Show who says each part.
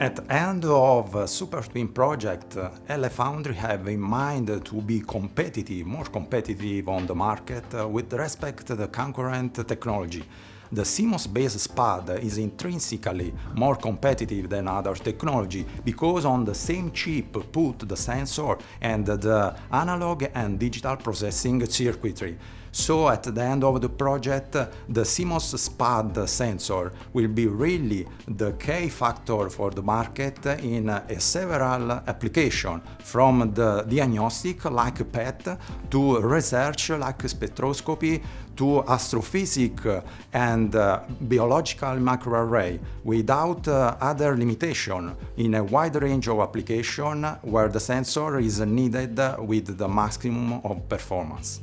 Speaker 1: At the end of Super Twin project, LFoundry have in mind to be competitive, more competitive on the market with respect to the concurrent technology. The CMOS-based SPAD is intrinsically more competitive than other technology because on the same chip put the sensor and the analog and digital processing circuitry. So at the end of the project, the CMOS SPAD sensor will be really the key factor for the market in several applications, from the diagnostic like PET to research like spectroscopy to astrophysics and uh, biological microarray without uh, other limitation in a wide range of application where the sensor is needed with the maximum of performance.